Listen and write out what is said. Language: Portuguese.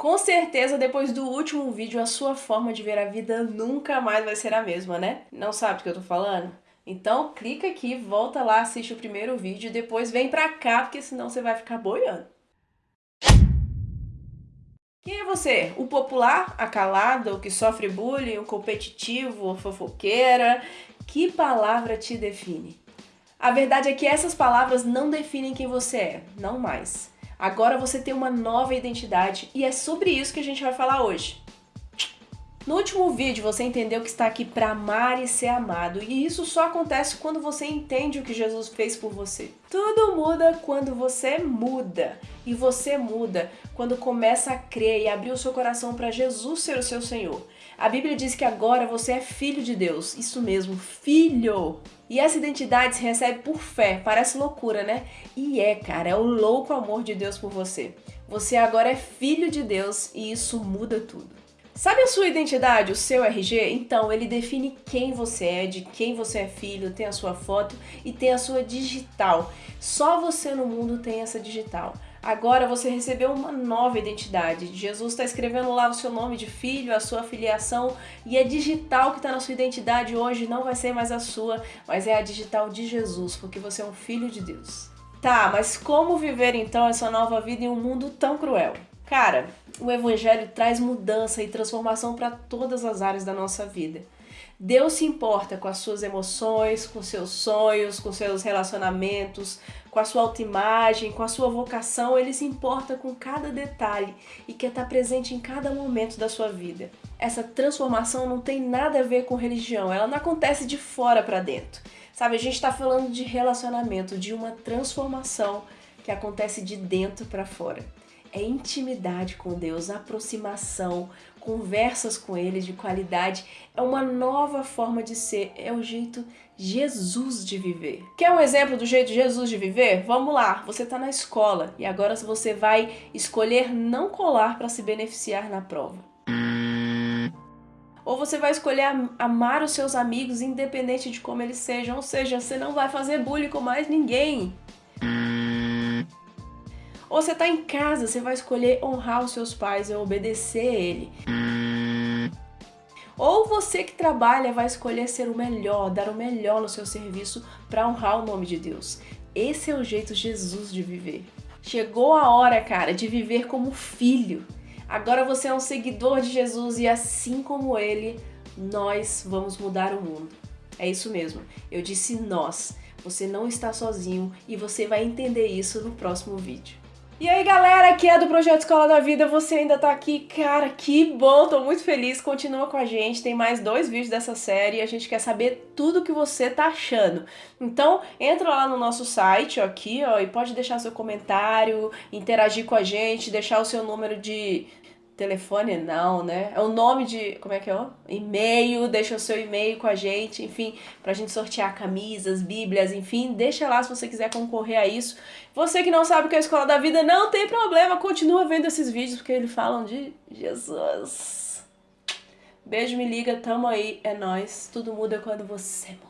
Com certeza, depois do último vídeo, a sua forma de ver a vida nunca mais vai ser a mesma, né? Não sabe do que eu tô falando? Então clica aqui, volta lá, assiste o primeiro vídeo e depois vem pra cá, porque senão você vai ficar boiando. Quem é você? O popular, a calada, o que sofre bullying, o competitivo, a fofoqueira? Que palavra te define? A verdade é que essas palavras não definem quem você é, não mais. Agora você tem uma nova identidade e é sobre isso que a gente vai falar hoje. No último vídeo você entendeu que está aqui para amar e ser amado, e isso só acontece quando você entende o que Jesus fez por você. Tudo muda quando você muda, e você muda quando começa a crer e abrir o seu coração para Jesus ser o seu Senhor. A Bíblia diz que agora você é filho de Deus, isso mesmo, filho. E essa identidade se recebe por fé, parece loucura, né? E é, cara, é o louco amor de Deus por você. Você agora é filho de Deus e isso muda tudo. Sabe a sua identidade, o seu RG? Então, ele define quem você é, de quem você é filho, tem a sua foto e tem a sua digital. Só você no mundo tem essa digital. Agora você recebeu uma nova identidade. Jesus está escrevendo lá o seu nome de filho, a sua filiação, e é digital que está na sua identidade hoje, não vai ser mais a sua, mas é a digital de Jesus, porque você é um filho de Deus. Tá, mas como viver então essa nova vida em um mundo tão cruel? Cara, o Evangelho traz mudança e transformação para todas as áreas da nossa vida. Deus se importa com as suas emoções, com seus sonhos, com seus relacionamentos, com a sua autoimagem, com a sua vocação. Ele se importa com cada detalhe e quer estar presente em cada momento da sua vida. Essa transformação não tem nada a ver com religião, ela não acontece de fora para dentro. Sabe, a gente está falando de relacionamento, de uma transformação que acontece de dentro para fora é intimidade com Deus, aproximação, conversas com Ele de qualidade, é uma nova forma de ser, é o jeito Jesus de viver. Quer um exemplo do jeito Jesus de viver? Vamos lá, você está na escola e agora você vai escolher não colar para se beneficiar na prova. Ou você vai escolher amar os seus amigos independente de como eles sejam, ou seja, você não vai fazer bullying com mais ninguém. Ou você tá em casa, você vai escolher honrar os seus pais e obedecer a ele. Ou você que trabalha vai escolher ser o melhor, dar o melhor no seu serviço para honrar o nome de Deus. Esse é o jeito Jesus de viver. Chegou a hora, cara, de viver como filho. Agora você é um seguidor de Jesus e assim como ele, nós vamos mudar o mundo. É isso mesmo, eu disse nós. Você não está sozinho e você vai entender isso no próximo vídeo. E aí galera, aqui é do Projeto Escola da Vida, você ainda tá aqui, cara, que bom, tô muito feliz, continua com a gente, tem mais dois vídeos dessa série e a gente quer saber tudo que você tá achando. Então, entra lá no nosso site, aqui, ó, e pode deixar seu comentário, interagir com a gente, deixar o seu número de telefone não, né? É o nome de, como é que é? E-mail, deixa o seu e-mail com a gente, enfim, pra gente sortear camisas, bíblias, enfim, deixa lá se você quiser concorrer a isso. Você que não sabe o que é a Escola da Vida, não tem problema, continua vendo esses vídeos, porque eles falam de Jesus. Beijo, me liga, tamo aí, é nóis. Tudo muda quando você muda.